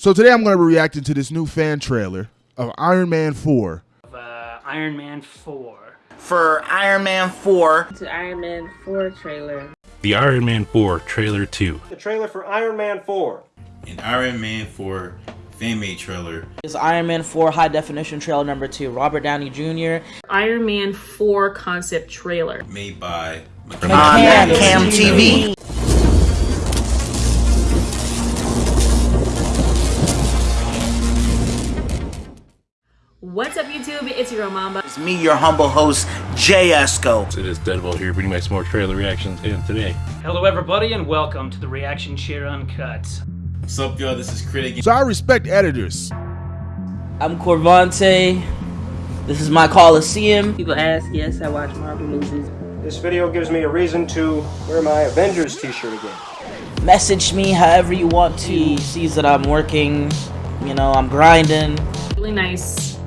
So today I'm going to be reacting to this new fan trailer of Iron Man 4. of uh, Iron Man 4. for Iron Man 4. to Iron Man 4 trailer. The Iron Man 4 Trailer 2. the trailer for Iron Man 4. an Iron Man 4 fan made trailer is Iron Man 4 High Definition Trailer number 2. Robert Downey Jr. Iron Man 4 concept trailer. made by On Cam Cam TV. What's up, YouTube? It's your Mamba. It's me, your humble host, Jay Esco. It is Deadbolt here bringing back some more trailer reactions and today. Hello, everybody, and welcome to the Reaction Chair Uncut. What's up y'all this is Critic So I respect editors. I'm Corvante. This is my Coliseum. People ask, yes, I watch Marvel movies. This video gives me a reason to wear my Avengers t-shirt again. Message me however you want to. He sees that I'm working. You know, I'm grinding. Really nice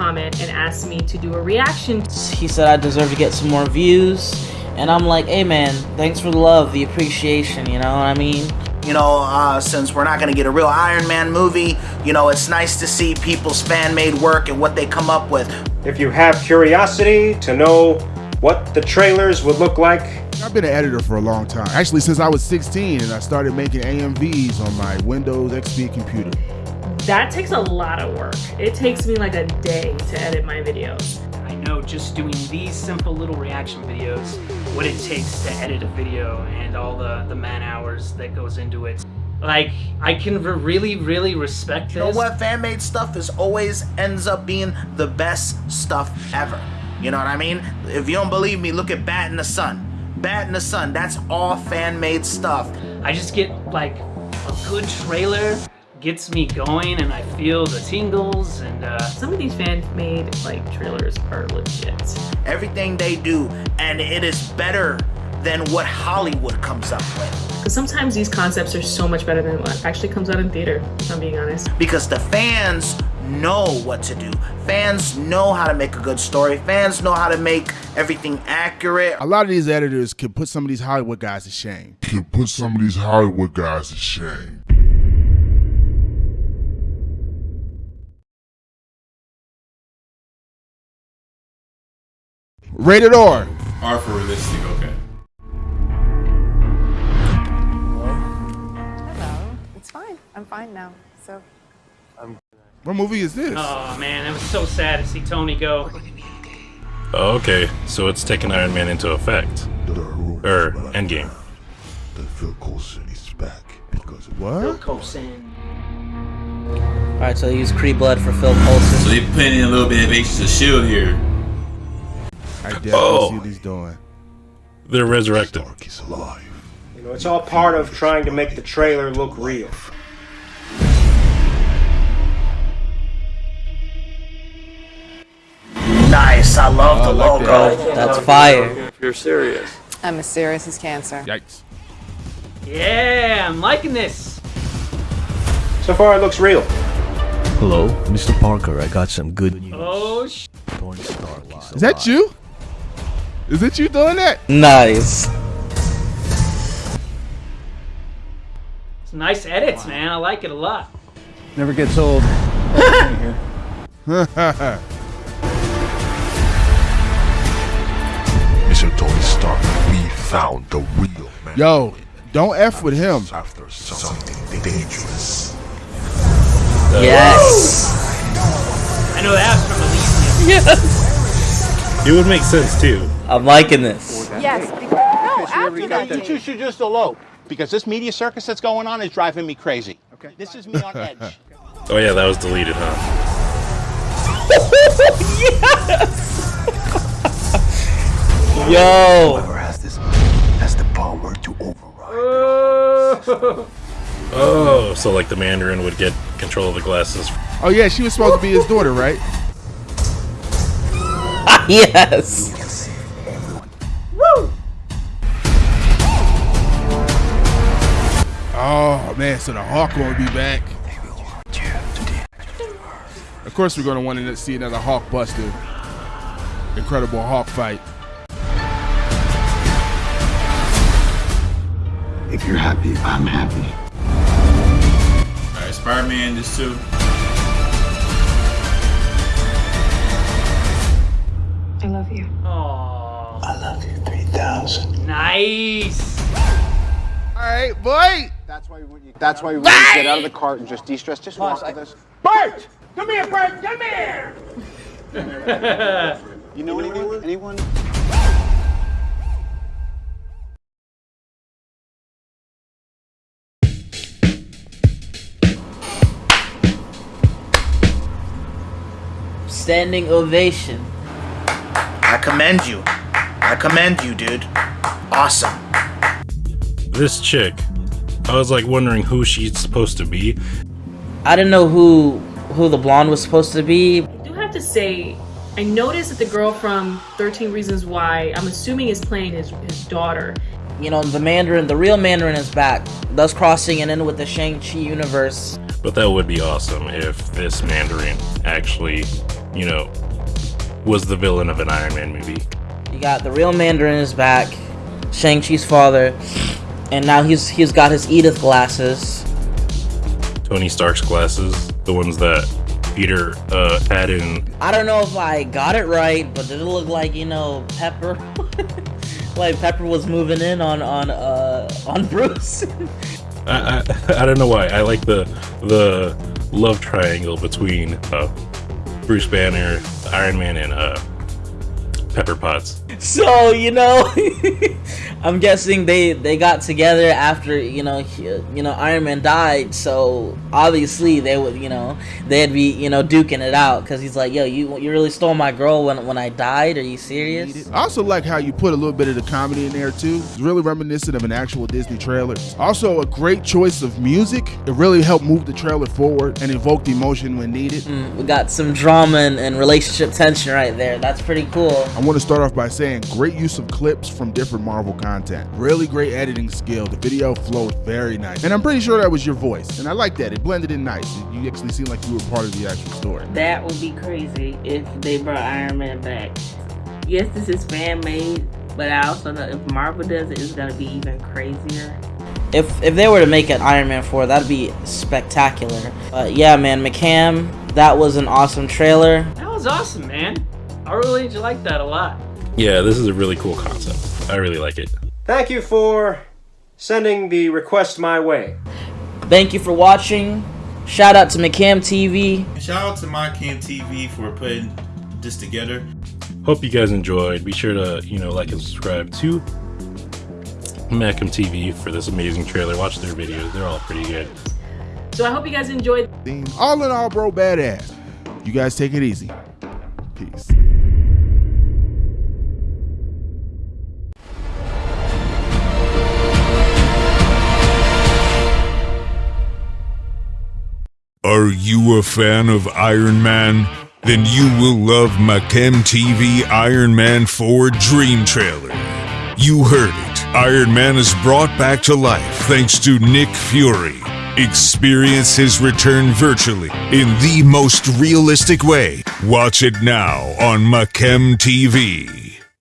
comment and asked me to do a reaction. He said I deserve to get some more views. And I'm like, hey man, thanks for the love, the appreciation, you know what I mean? You know, uh, since we're not going to get a real Iron Man movie, you know, it's nice to see people's fan made work and what they come up with. If you have curiosity to know what the trailers would look like, I've been an editor for a long time. Actually, since I was 16 and I started making AMVs on my Windows XP computer. That takes a lot of work. It takes me like a day to edit my videos. I know just doing these simple little reaction videos, what it takes to edit a video and all the, the man hours that goes into it. Like, I can re- really, really respect this. You know what? Fan made stuff is always ends up being the best stuff ever. You know what I mean? If you don't believe me, look at Bat in the Sun. Bat in the Sun, that's all fan made stuff. I just get, like, a good trailer gets me going and I feel the tingles and, uh, Some of these fan-made like trailers are legit. Everything they do, and it is better than what Hollywood comes up with. Because sometimes these concepts are so much better than what actually comes out in theater, if I'm being honest. because the fans know what to do. Fans know how to make a good story. Fans know how to make everything accurate. A lot of these editors can put some of these Hollywood guys to shame. can put some of these Hollywood guys to shame. Rated R. R for realistic okay Hello. It's fine. I'm fine now. So What movie is this? oh man, it was so sad to see Tony go. Oh, okay, so it's taking Iron Man into effect. Er, Endgame. That Phil Coulson is back because of What? Coulson. Alright, so they use Kree blood for Phil Coulson. so they put in a little bit of Agents of S.H.I.E.L.D. here I oh. definitely Oh. see what he's doing. They're resurrected. Stark is alive. you know, it's all part of trying to make the trailer look real. Nice, I love Oh, I the like logo. That's fire. If you're serious. I'm as serious as cancer. Yikes. Yeah, I'm liking this. So far, it looks real. Hello, Mr. Parker. I got some good oh, news. Oh, sh- Tony Stark is Is that you? Is it you doing that? Nice. it's nice edits, man. I like it a lot. Never gets old. Mr. Tony Stark, we found the real man. Yo, don't F with him. After something dangerous. Yes. I know that's from Elysium. Yes. It would make sense too. I'm liking this. Yes. Because, no, after that. You two should just elope because this media circus that's going on is driving me crazy. Okay. This is me on edge. Oh yeah, that was deleted, huh? Yes. Yo. Whoever has this has the power to override. Oh, so like the Mandarin would get control of the glasses. Oh yeah, she was supposed to be his daughter, right? yes. Man, so the Hulk won't be back. Of course, we're gonna want to see another Hulk Buster, Incredible Hulk fight. If you're happy, I'm happy. Alright, Spider-Man is too. I love you. Aww. I love you 3000. Nice. All right, boy. That's why want you, that's why when you get out of the cart and just de-stress, just walk with us. Bert! Come here, Bert! Come here! You know anyone? Anyone? Standing ovation. I commend you. I commend you, dude. Awesome. This chick, I was like wondering who she's supposed to be. I didn't know who who the blonde was supposed to be. I do have to say, I noticed that the girl from 13 Reasons Why, I'm assuming is playing his, his daughter. You know, the Mandarin, the real Mandarin is back, thus crossing it in with the Shang-Chi universe. But that would be awesome if this Mandarin actually, you know, was the villain of an Iron Man movie. You got the real Mandarin is back, Shang-Chi's father, and now he's he's got his Edith glasses. Tony Stark's glasses, the ones that Peter uh, had in. I don't know if I got it right, but did it look like you know Pepper? like Pepper was moving in on on uh on Bruce. I, I I don't know why I like the the love triangle between uh, Bruce Banner, Iron Man, and uh, Pepper Potts. so you know, I'm guessing they they got together after you know he, you know Iron Man died. So obviously they would you know they'd be you know duking it out because he's like, yo, you you really stole my girl when when I died. Are you serious? I also like how you put a little bit of the comedy in there too. It's really reminiscent of an actual Disney trailer. Also, a great choice of music. It really helped move the trailer forward and evoke the emotion when needed. Mm, we got some drama and, and relationship tension right there. That's pretty cool. I want to start off by saying great use of clips from different Marvel content. Really great editing skill. The video flowed very nice. And I'm pretty sure that was your voice. And I like that. It blended in nice. You actually seemed like you were part of the actual story. That would be crazy if they brought Iron Man back. Yes, this is fan made, but I also know if Marvel does it, it's gonna be even crazier. If if they were to make an Iron Man 4, that'd be spectacular. But yeah, man, McCam, that was an awesome trailer. That was awesome, man. I really like that a lot. Yeah, this is a really cool concept. I really like it. Thank you for sending the request my way. Thank you for watching. Shout out to McCam TV. Shout out to MyCam TV for putting this together. Hope you guys enjoyed. Be sure to you know like and subscribe to Macam TV for this amazing trailer. Watch their videos; they're all pretty good. So I hope you guys enjoyed. All in all, bro, badass. You guys take it easy. Peace. Are you a fan of Iron Man? Then you will love Machem TV Iron Man 4 Dream Trailer. You heard it. Iron Man is brought back to life thanks to Nick Fury. Experience his return virtually in the most realistic way. Watch it now on Machem TV.